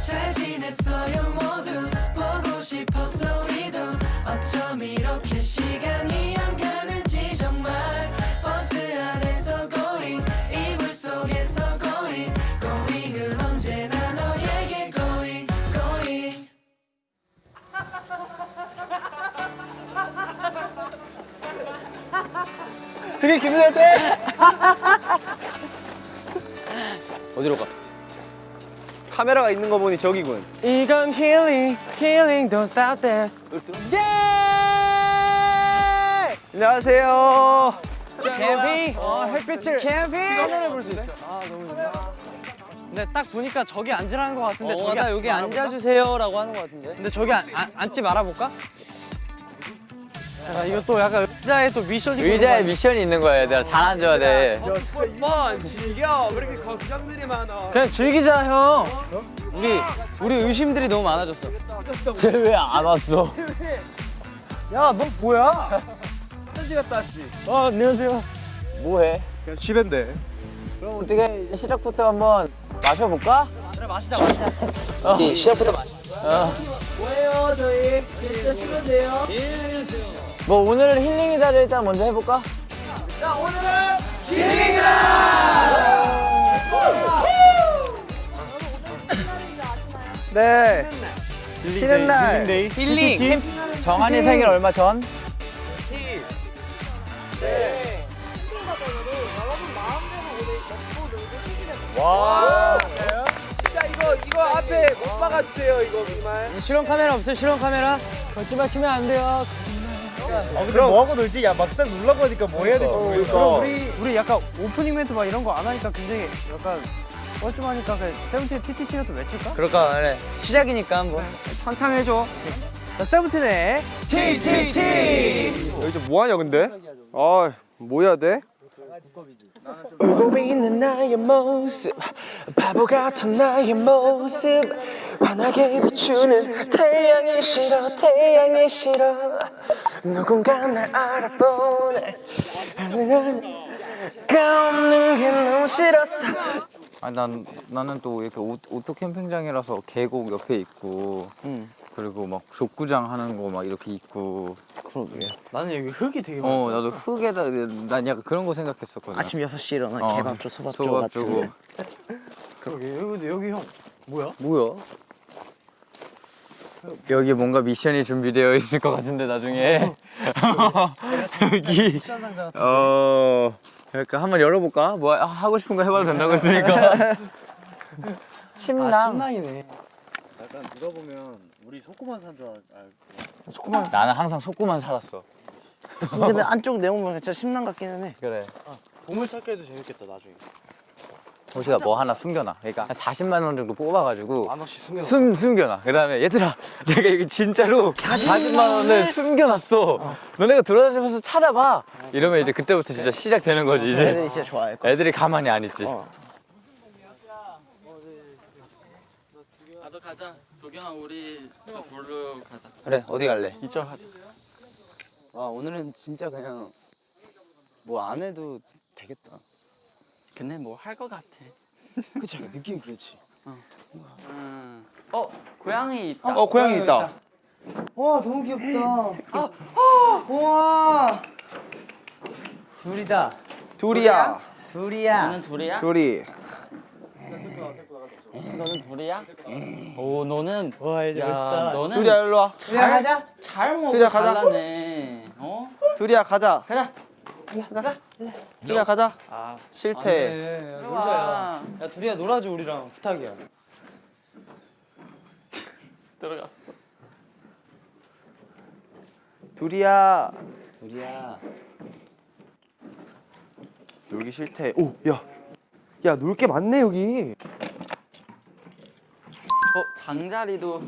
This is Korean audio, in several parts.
잘 지냈어요 모두. 보고 싶었어 우리도 어쩜 이렇게 시간이 안 가는지 정말. 버스 안에서 going 이불 속에서 going. Going은 언제나 너에게 going going. 되게 기분 좋대. 어디로 가? 카메라가 있는 거 보니 저기군. 이건 healing, healing, don't stop this. 예! 안녕하세요. 캠핑? 어, 햇빛을 캠핑? 하늘을 볼 수 있어. 아 너무 좋다. 근데 딱 보니까 저기 앉으라는 것 같은데 어, 저기 나 여기 앉아주세요 라고 하는 것 같은데. 근데 저기 앉, 앉, 앉지 말아볼까? 야, 이거 또 약간 의자에 또 미션이 의자에 미션이 있는 거야 얘들아 잘 앉아야 돼 한번 즐겨. 왜 이렇게 걱정들이 많아? 그냥 즐기자 형. 우리 우리 의심들이 너무 많아졌어. 쟤 왜 안 왔어? 야 너 뭐야? 한시 갔다 왔지. 어 안녕하세요. 뭐해? 그냥 집인데. 그럼 어떻게 시작부터 한번 마셔볼까? 그래 마시자 마시자. 어. 시작부터 마셔 어. 뭐예요 저희? 진짜 싫으세요? 뭐 오늘은 힐링이다를 일단 먼저 해볼까? 네. 쉬는 날. 힐링. 정한이 생일 얼마 전? 와. 진짜 이거 이거 앞에 못 박아주세요 이거 정말. 실험 카메라 없어요? 실험 카메라? 걷지 마시면 안 돼요. 아 근데 뭐 하고 놀지? 야 막상 놀라고 하니까 뭐 해야 될지 모르겠어. 그럼 우리 우리 약간 오프닝 멘트 막 이런 거 안 하니까 굉장히 약간 뻘쭘하니까 그냥 세븐틴 TTC라도 외칠까? 그럴까? 그래. 시작이니까 한번. 선창해줘. 자 세븐틴의 TTT. 여기서 뭐 하냐 근데? 아, 뭐 해야 돼? 울고 있는 나의 모습 바보 같은 나의 모습. 환하게 비추는 태양이 싫어 태양이 싫어. 누군가 날 알아보네. 가 없는 게 너무 싫었어. 아니 난 나는 또 이렇게 오, 오토 캠핑장이라서 계곡 옆에 있고 그리고 막 족구장 하는 거 막 이렇게 있고 그러게. 나는 여기 흙이 되게 많아. 어 나도 흙에다 난 약간 그런 거 생각했었거든 아침 6시에 일어나 어, 개밥 줘 소밥 줘 조각 주고 같은 그러게. 여기 근데 여기 형 뭐야? 뭐야? 여기 뭔가 미션이 준비되어 있을 것 같은데 나중에 여기 어 그러니까 한번 열어볼까? 뭐 하- 하고 싶은 거 해봐도 된다고 했으니까 아, 침낭 침낭이네. 나는 항상 속구만 살았어. 근데 안쪽 내용 보면 진짜 심랑 같기는 해. 그래. 보물 찾기에도 재밌겠다 나중에. 호시가 뭐 하나 숨겨놔. 그러니까 한 40만 원 정도 뽑아가지고 만 원씩 숨겨. 숨, 숨겨놔. 그 다음에 얘들아 내가 이거 진짜로 40만 원을 숨겨놨어. 너네가 돌아다니면서 찾아봐. 이러면 이제 그때부터 진짜 시작되는 거지 이제. 애들이 진짜 좋아할 거야. 애들이 가만히 안 있지. 어. 나도 가자 도경아 우리 볼로 가자 그래. 어디 갈래? 이쪽 하자. 와 오늘은 진짜 그냥 뭐 안 해도 되겠다. 근데 뭐 할 것 같아 그치? 느낌 그렇지. 음. 어 고양이 있다 어, 고양이 있다. 와 너무 귀엽다. 우와. 둘이다. 둘이야. 둘이야. 너는 둘이야? 둘이. 너는 둘이야? 오 너는 와 이제 야 멋있다. 너는 둘이야 일로 와. 잘 가자 잘 먹고 둘이야. 잘나네 어? 둘이야 가자. 가자 둘이야 가자. 아 싫대. 네, 놀자야. 야 둘이야 놀아줘 우리랑 부탁이야. 들어갔어 둘이야. 둘이야. 놀기 싫대. 오, 야. 야, 놀 게 많네 여기. 어 장자리도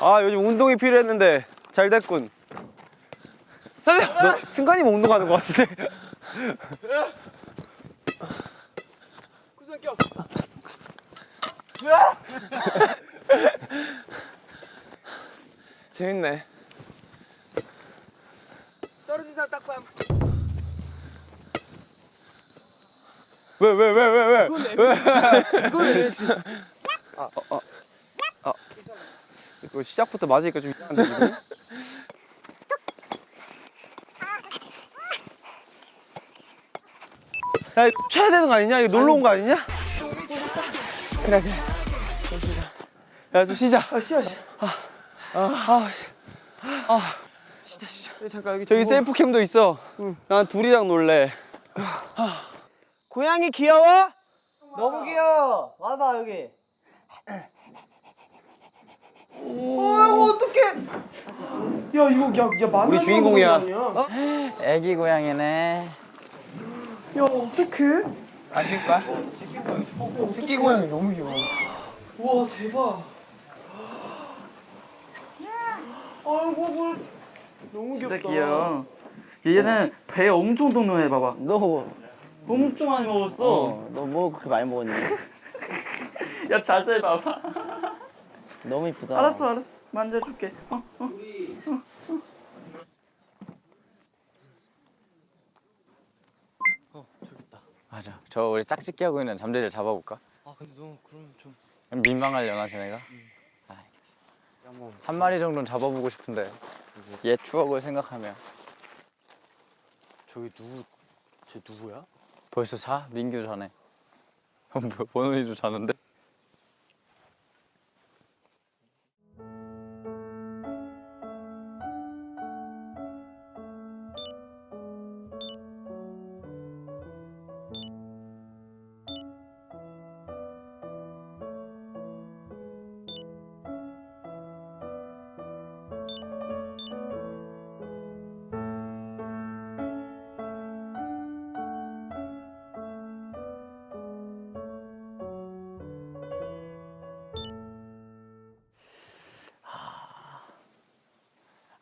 아, 요즘 운동이 필요했는데 잘 됐군. 살려. 너 승관이만 운동하는 거 같은데. 구성격. 재밌네. 떨어진 사람 딱밤. 왜 왜 왜 왜 왜? 이거 시작부터 맞으니까 좀 이상한데 지금? 야 이거 쳐야 되는 거 아니냐? 이거 놀러 온 거 아니냐? 그래 그래. 좀 쉬자. 야좀 쉬자. 아 쉬어 쉬어. 아아 아, 쉬자 쉬자. 잠깐 여기 저기 셀프캠도 있어. 난 둘이랑 놀래. 고양이 귀여워? 너무 귀여워. 와봐 여기. 우리 주인공이야 애기 고양이네. 안칠 거야? 새끼 고양이 너무 귀여워 진짜 귀여워. 얘는 배 엄청 동동해 봐봐. 너, 엄청 많이 먹었어. 어, 너뭐 그렇게 많이 먹었니? 야 자세히 봐봐. 너무 이쁘다. 알았어 알았어. 만져줄게. 어? 맞아. 저 우리 짝짓기 하고 있는 잠재를 잡아볼까? 아 근데 너 그럼 좀 민망하려나 쟤네가? 아이, 한 마리 정도는 잡아보고 싶은데 옛 추억을 생각하면 저기 누구 쟤 누구야? 벌써 자? 민규 뭐야 원원이도 자는데?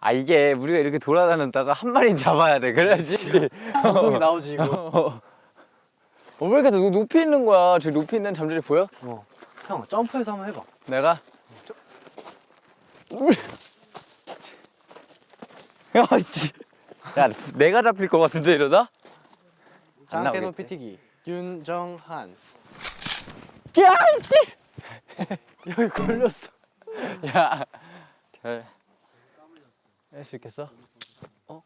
아 이게 우리가 이렇게 돌아다녔다가 한 마리는 잡아야 돼 그래야지 방송이 나오지 이거 어, 왜 이렇게 높- 높이 있는 거야 저 높이 있는 잠재를 보여? 형 점프해서 한번 해봐 내가? 야, 씨. 야, 내가 잡힐 것 같은데 이러다? 나오겠지? 높이 뛰기 윤정한 야, 씨! 여기 걸렸어 야, 잘. 할 수 있겠어? 어?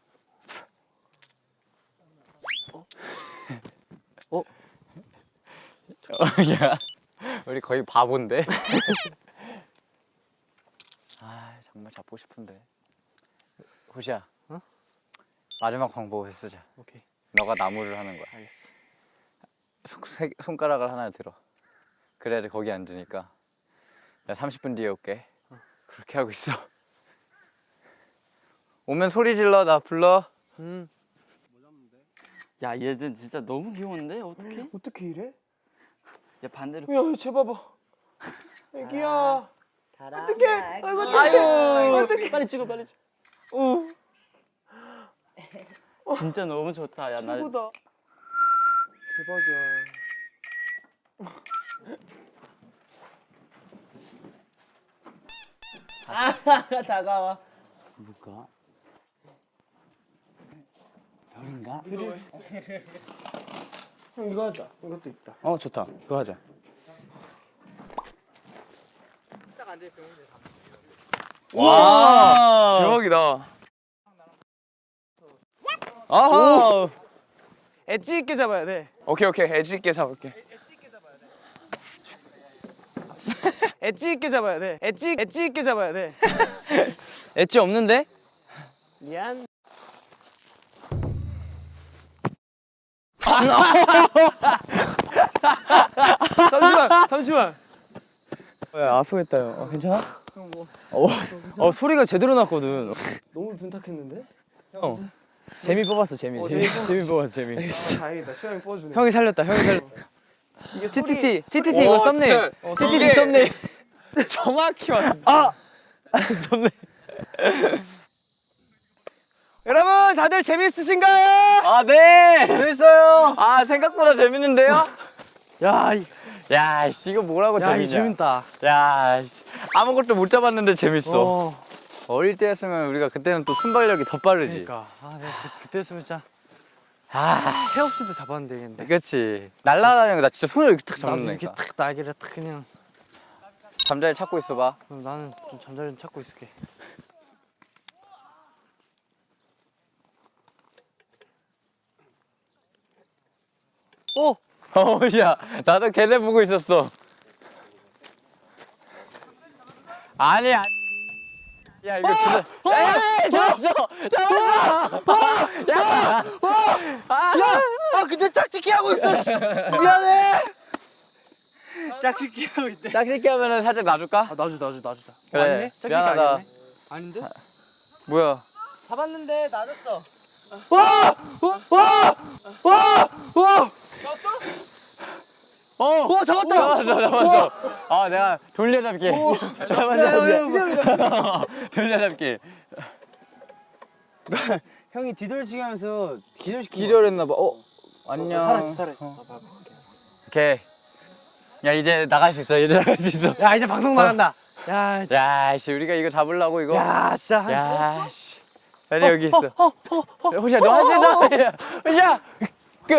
어? 어? 야, 우리 거의 바본데? 아, 정말 잡고 싶은데. 호시야. 마지막 방법을 쓰자. 오케이 너가 나무를 하는 거야. 알겠어 손, 세- 손가락을 하나 들어. 그래야지 거기 앉으니까. 나 30분 뒤에 올게. 그렇게 하고 있어. 오면 소리 질러, 나 불러. 음 야 얘들 진짜 너무 귀여운데 어떡해? 어떻게 이래? 야 반대로. 야쟤 봐봐 애기야 어떡해. 아이고, 어떡해. 빨리 찍어 빨리 찍어. 오. 진짜 너무 좋다. 야 나. 최고다 대박이야 다가와. 뭘까? 별인가? 형 이거 하자. 이것도 있다. 어 좋다. 그거 하자. 와 대박이다. 아하! 엣지 있게 잡아야 돼. 오케이 오케이. 엣지 있게 잡을게. 엣지 있게 잡아야 돼. 엣지 엣지 있게 잡아야 돼. 엣지 없는데? 미안 잠시만 잠시만 왜 아프겠다 형. 어, 괜찮아? 어 소리가 제대로 났거든 너무 둔탁했는데? 형 재미 뽑았어 재미. 재미, 재미 뽑았어 재미. 다행이다 수영이 뽑아주네 형이 살렸다 형이 살렸다. 이게 TTT TTT 오, 이거 썸네일. 어, TTT 이게- 썸네일. 정확히 왔어 아! 썸네일. 여러분 다들 재밌으신가요? 아, 네! 재밌어요 아, 생각보다 재밌는데요? 야, 이- 야, 씨, 이거 뭐라고 야, 재밌냐? 이 재밌다 야, 씨, 아무것도 못 잡았는데 재밌어. 어, 어. 릴 때였으면 우리가 그때는 또 순발력이 더 빠르지. 그러니까 아, 내가 그, 그때였으면 진짜 아, 새 없이도 잡았는데 되겠는데. 그렇지. 날라다니는 거 나 진짜 손으로 이렇게 탁 나도 이렇게 잡는다니까. 탁 날개를 탁 그냥. 잠자리 찾고 있어봐. 그럼 나는 좀 잠자리 좀 찾고 있을게. 어, 야, 나도 걔네 보고 있었어. 아니, 아니. 야, 이거 진짜. 야, 잡았어! 잡았어! 야! 아 근데 짝짓기 하고 있어. 씨. 미안해. 짝짓기 하고 있대. 짝짓기 하면은 살짝 놔줄까? 아 놔주 놔주 놔주자. 그래, 아니네? 짝짓기 미안하다. 아니네? 아닌데? 뭐야? 잡았는데 놔줬어. 어! 어, 잡았다! 잡았어, 잡았어. 아, 내가 돌려잡기. 잡았어, 돌려잡기. 형이 뒤돌치기 하면서 기절시킨 기절했나봐. 어? 안녕. 살았어 살았어. 오케이. 야, 이제 나갈 수 있어. 이제 나갈 수 있어. 야 이제 방송 나간다. 야, 야, 씨, 우리가 이거 잡으려고 이거. 야 진짜. 한- 야, 씨. 빨리 여기 있어. 호시야, 너 하세요. 호시야. 그,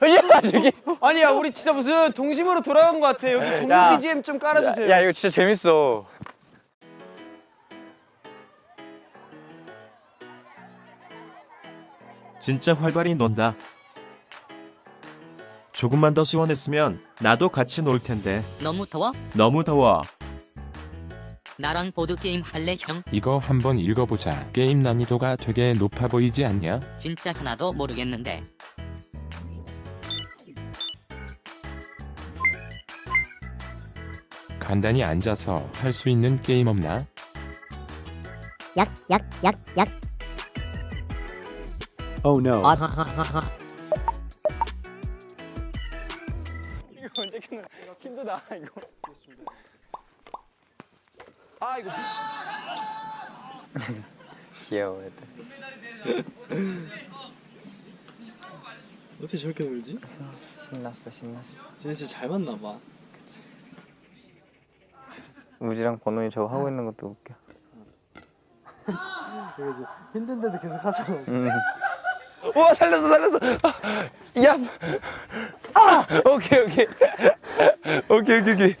저기. 아니야 우리 진짜 무슨 동심으로 돌아간 것 같아. 여기 동료 야. BGM 좀 깔아주세요. 야, 이거 진짜 재밌어. 진짜 활발히 논다. 조금만 더 시원했으면 나도 같이 놀 텐데. 너무 더워? 너무 더워. 나랑 보드게임 할래 형? 이거 한번 읽어보자. 게임 난이도가 되게 높아 보이지 않냐? 진짜 하나도 모르겠는데. 간단히 앉아서 할 수 있는 게임 없나? 약, 약, 약, 약. Oh no. 귀여워, 애들. 어떻게 저렇게 놀지? 신났어, 신났어. 진짜 잘 맞나 봐. 우지랑 번호이 저거 하고 있는 것도 웃겨. 힘든데도 계속 하잖아. 음. 와 살렸어 살렸어. 아, 야. 아 오케이 오케이. 오케이 오케이 오케이.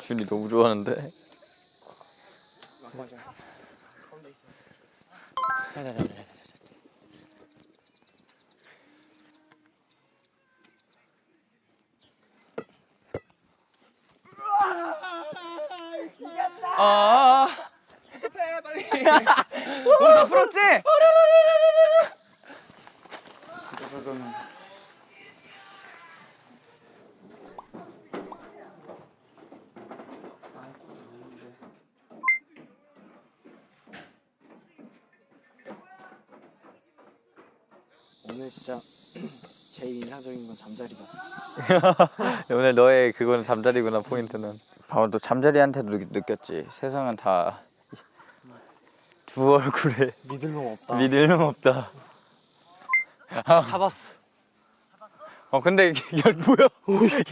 준이 너무 좋아하는데. 아. 다 풀었지? 오늘 진짜 제일 인상적인 건 잠자리다. 오늘 너의 그거는 잠자리구나 포인트는. 아, 너 잠자리한테도 느- 느꼈지. 세상은 다 두 얼굴에 믿을 놈 없다. 믿을 놈 없다. 잡았어. 어 근데 야 뭐야?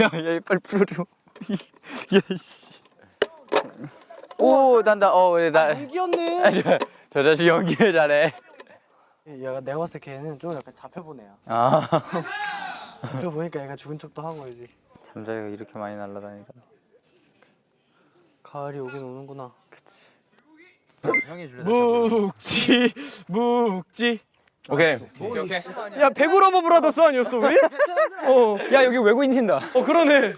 야, 야 빨리 풀어줘. 야 씨. 오 난다. 어나 연기였네. 아니야. 저 자식 연기를 잘해. 얘가 내가 봤을 때 걔는 좀 약간 잡혀본 애야. 아 잡혀보니까 얘가 죽은 척도 하고 이제. 잠자리가 이렇게 많이 날아다니까. 가을이 오긴 오는구나. 형이 줄래? 묵지 묵지. 오케이. 오케이 오케이. 야 배구 lover brothers 아니었어 우리? 어. 야 여기 외국인 튄다. 어 그러네.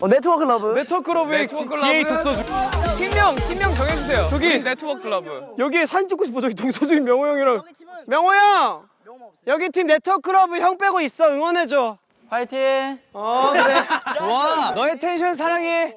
어 네트워크 love. 네트워크 love의 DA 독서주. 팀명 팀명 정해주세요. 저기 네트워크 클럽. 여기 사진 찍고 싶어 저기 독서주인 명호 형이랑. 명호 형. 여기 팀 네트워크 love 형 빼고 있어 응원해줘. 파이팅. 어 그래. 좋아 너의 텐션 사랑해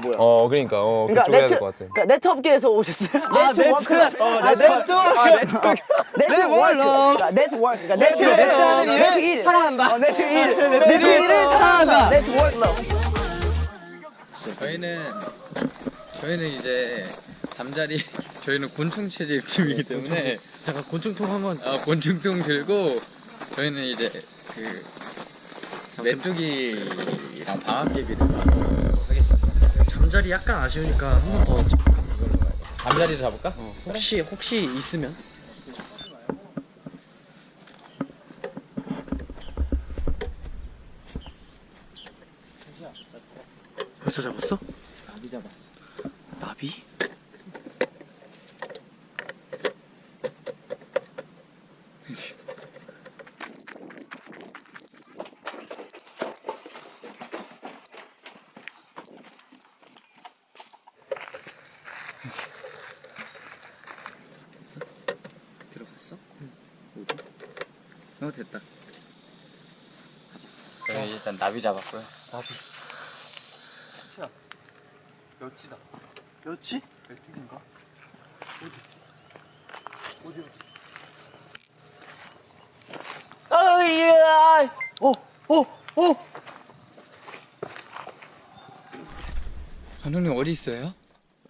뭐야? 어 그러니까 어 그러니까 그쪽 해야 네트 될것 같아. 그러니까 네트 업계에서 오셨어요? 아, 네트 work. 아, 네트워크. 네트워크. 그러니까 네트 work. 그러니까 네트 네트 하는 일을 네트 일. 사랑한다. 어, 네트 일. 네트 일을 사랑한다. 네트워크. 저희는 저희는 이제 잠자리 저희는 곤충 채집 팀이기 때문에 잠깐 곤충통 한번 아, 곤충통 들고 저희는 이제 그 메뚜기랑 방아깨비를. 잠자리 약간 아쉬우니까 한 번 더 잠자리를 잡을까? 혹시 혹시 있으면 벌써 잡았어? 나비 잡았어. 나비? 들어갔어? 어디? 어 됐다. 가자. 저희 일단 나비 잡았고요. 멸치다 멸치? 어이야. 감독님 어디 있어요?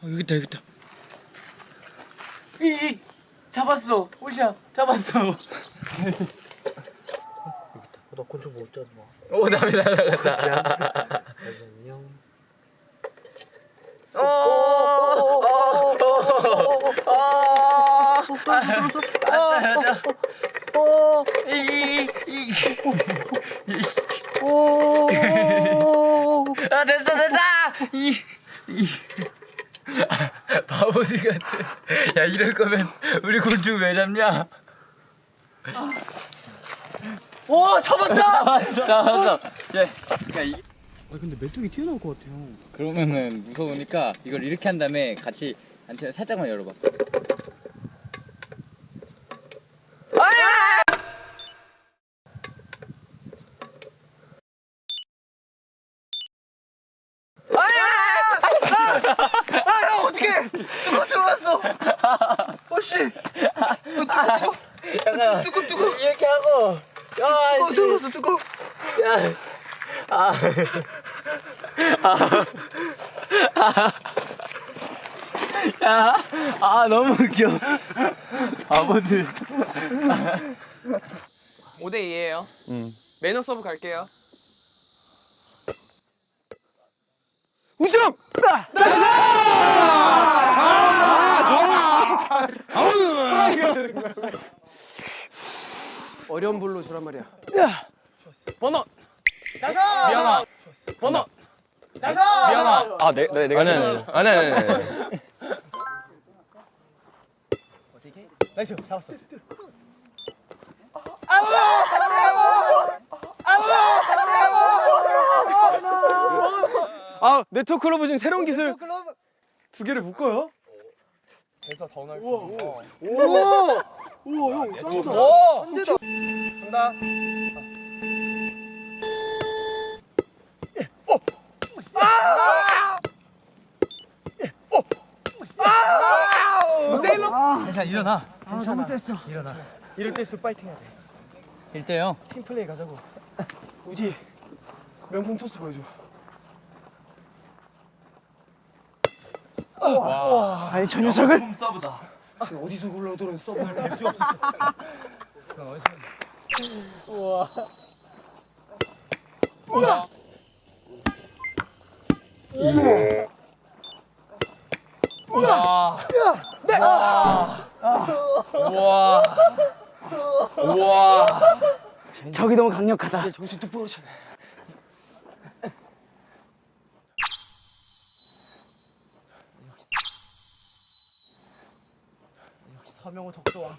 어, 여기 있다 여기 있다. 이 잡았어 오시야 잡았어 나 곤충 못 잡아 오 나비 날아갔다. 아 됐어 됐다. 이, 이. 바보들 같아. 야 이럴 거면 우리 곤충 왜 잡냐? 오, 잡았다. 잡았어. 야, 그러니까 이, 아, 근데 메뚜기 튀어나올 것 같아요. 그러면은 무서우니까 이걸 이렇게 한 다음에 같이 안테나 살짝만 열어봐. 잠깐 뚜껑 뚜껑 이렇게 하고 야 어, 들어갔어 뚜껑 야 아. 야, 아 너무 웃겨. 아버들. 5대 2예요. 매너 서브 갈게요. 우승! 어려운 불로 주란 말이야. 번호. 미안아. 번호. 미안아. 아, 내, 내, 내가 아니, 아니, 아니, 아니, 아니. 아, 네트워크 클로브 지금 새로운 기술 두 개를 묶어요? 대사 더 넓고. 우와. 우와. 우와, 형 짱이다. 천재다. 간다. 이럴 때일수록 파이팅 해야 돼. 1대 0. 팀 플레이 가자고. 우지 명품 토스 보여줘. 와. 아니 저 녀석은 명품 서브다. 지금 어디서 굴러들어온 서브를 낼 수가 없었어. 저기 너무 강력하다. 정신 똑바로 차려. 서명호 덕소왕.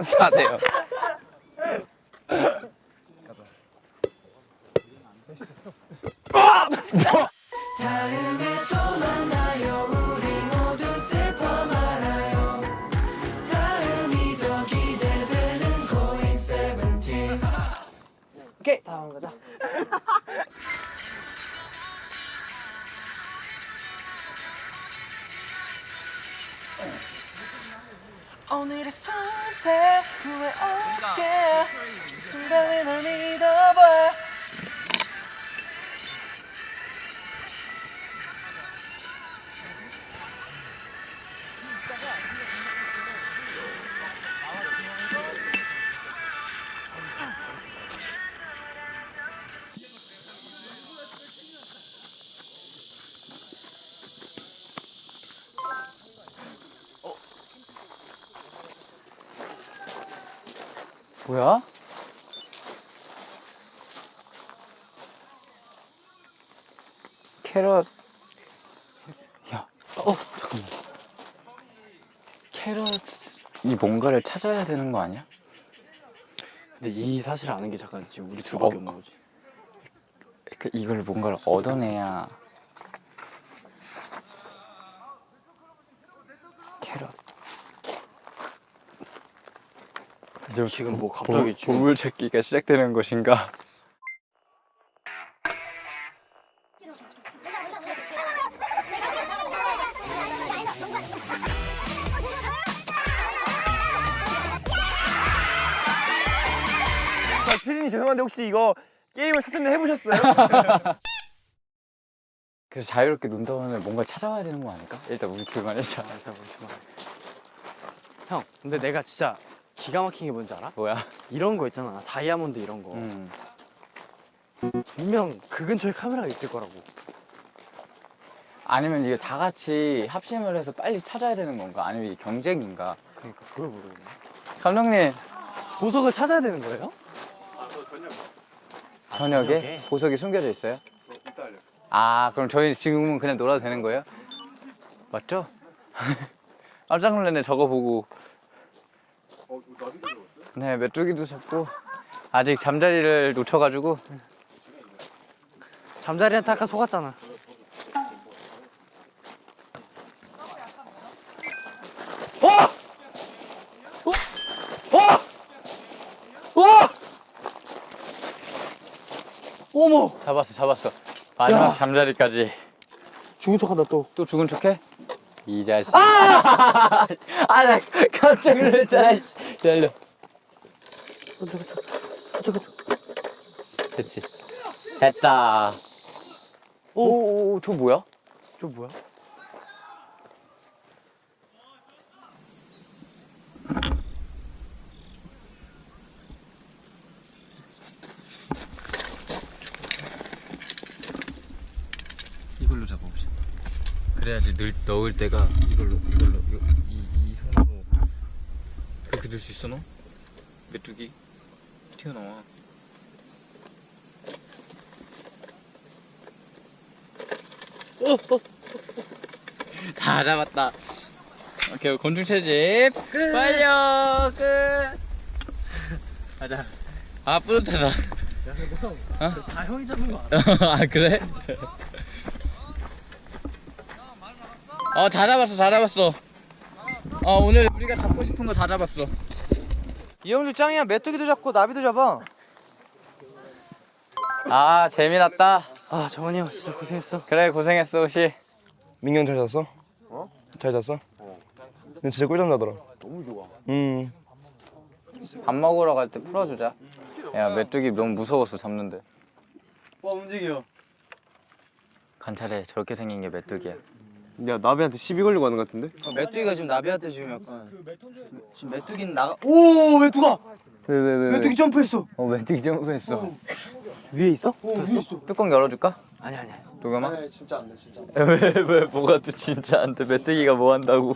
4대요. 오케이 다음 가자. 선 뭐야? 캐럿 야, 어 잠깐만 캐럿이 뭔가를 찾아야 되는 거 아니야? 근데 이 사실 아는 게 잠깐 지금 우리 둘밖에 어. 없는 거지. 그 이걸 뭔가를 얻어내야 캐럿 이제 지금 뭐 갑자기 보물 찾기가 시작되는 것인가? 피디님 죄송한데 혹시 이거 게임을 사전에 해보셨어요? 그래서 자유롭게 논다 보면 뭔가 찾아와야 되는 거 아닐까? 일단 우리 둘만 일자 일단 우리 둘만. 형, 근데 내가 진짜 기가 막힌 게 뭔지 알아? 뭐야? 이런 거 있잖아. 다이아몬드 이런 거. 음. 분명 그 근처에 카메라가 있을 거라고. 아니면 이게 다 같이 합심을 해서 빨리 찾아야 되는 건가? 아니면 이게 경쟁인가? 그러니까 그걸 모르겠네. 감독님 보석을 찾아야 되는 거예요? 저녁에 저녁에? 보석이 숨겨져 있어요? 아 그럼 저희 지금은 그냥 놀아도 되는 거예요? 맞죠? 깜짝 놀랐네 저거 보고 네 메뚜기도 잡고 아직 잠자리를 놓쳐가지고. 잠자리한테 아까 속았잖아. 어머! 잡았어 잡았어. 마지막 잠자리까지. 죽은 척한다 또. 또 죽은 척해? 이 자식. 아! 아 나 깜짝 놀랐잖아 일로 됐지. 됐다. 오 오 오 저 뭐야? 저 뭐야? 이걸로 잡아봅시다. 그래야지 늘, 넣을 때가 이걸로 이걸로 넣을 수 있어 너? 메뚜기? 튀어나와. 다 잡았다. 오케이 곤충 채집. 완료 끝. 가자. 아 뿌듯하다. 다 형이 잡는 거 알아? 아 그래? 어다 잡았어 다 잡았어. 어 오늘 우리가 잡고 싶은 거 다 잡았어 이영주 짱이야 메뚜기도 잡고 나비도 잡아 아 재미났다 아, 정원이 형 진짜 고생했어. 그래 고생했어 혹시 민경 잘 잤어? 어? 잘 잤어? 어. 진짜 꿀잠 자더라. 너무 좋아 음. 밥 먹으러 갈 때 풀어주자 야 메뚜기 너무 무서웠어 잡는데 와 움직여 관찰해 저렇게 생긴 게 메뚜기야 야 나비한테 시비 걸리고 하는 것 같은데? 메뚜기가 지금 나비한테 지금 약간 지금 메뚜기는 나가 오 메뚜가! 왜왜왜 메뚜기 점프했어. 어 메뚜기 점프했어. 위에 있어? 어 위에 있어. 뚜껑 열어줄까? 아니 아니. 도겸아? 아니 진짜 안돼 진짜 왜왜 뭐가 또 진짜 안돼? 메뚜기가 뭐 한다고.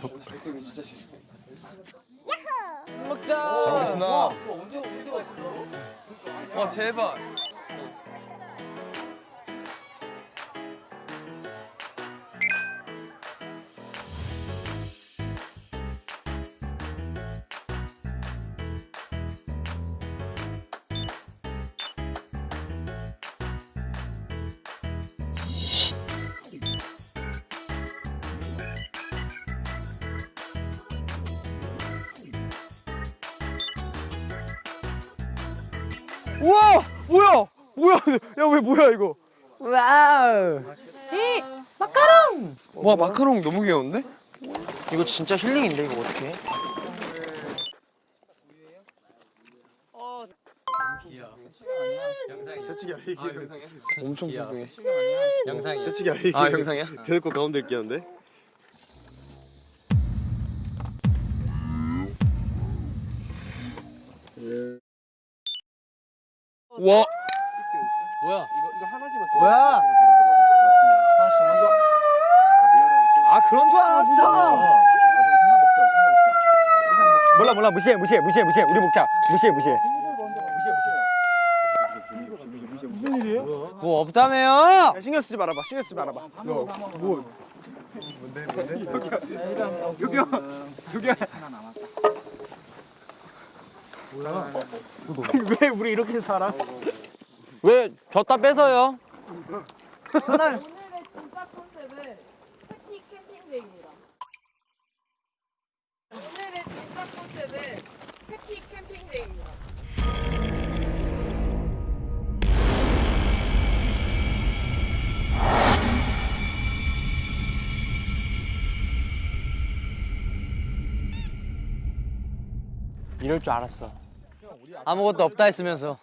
먹자! 잘 먹겠습니다. 와 대박 우와 뭐야 뭐야 야 왜 뭐야 이거 wow 이 마카롱 와 마카롱 너무 귀여운데 이거 진짜 힐링인데 이거 어떻게? 엄청 뚱뚱해. 영상이. 솔직히 아니. 아 영상이야? 대놓고 가운데 끼는데. 와. 뭐야? 아 그런 줄 알았어. 몰라 몰라 무시해 무시해 무시해 무시해 우리 먹자 무시해 무시해. 뭐 없다며요? 야, 신경 쓰지 말아봐. 신경 쓰지 말아봐. 왜 우리 이렇게 살아? 왜 졌다 뺏어요? 오늘의 진짜 컨셉은 해피 캠핑데이입니다. 오늘의 진짜 컨셉은 해피 캠핑데이입니다. 이럴 줄 알았어. 아무것도 없다 했으면서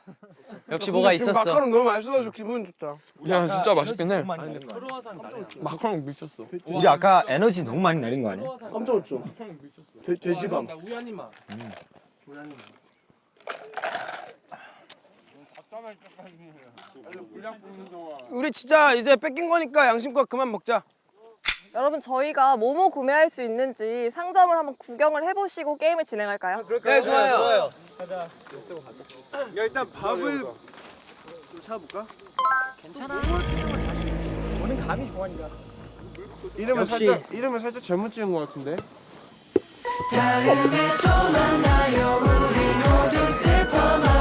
역시 뭐가 있었어. 마카롱 너무 맛있어가지고 기분 좋다. 야 진짜 맛있겠네. 마카롱 미쳤어. 우리 아까 에너지 너무 많이 내린 거 아니야? 놀랐죠. 돼, 돼지밤. 우리 진짜 이제 뺏긴 거니까 양심껏 그만 먹자. 여러분 저희가 뭐뭐 구매할 수 있는지 상점을 한번 구경을 해보시고 게임을 진행할까요? 아, 네, 네 좋아요. 좋아요. 가자. 야 일단 밥을 찾아볼까? 괜찮아. 오늘 감이 좋아니까. 이름을 역시. 살짝 이름을 살짝 잘못 지은 것 같은데. 다음에 또 만나요 우리 모두 슬퍼만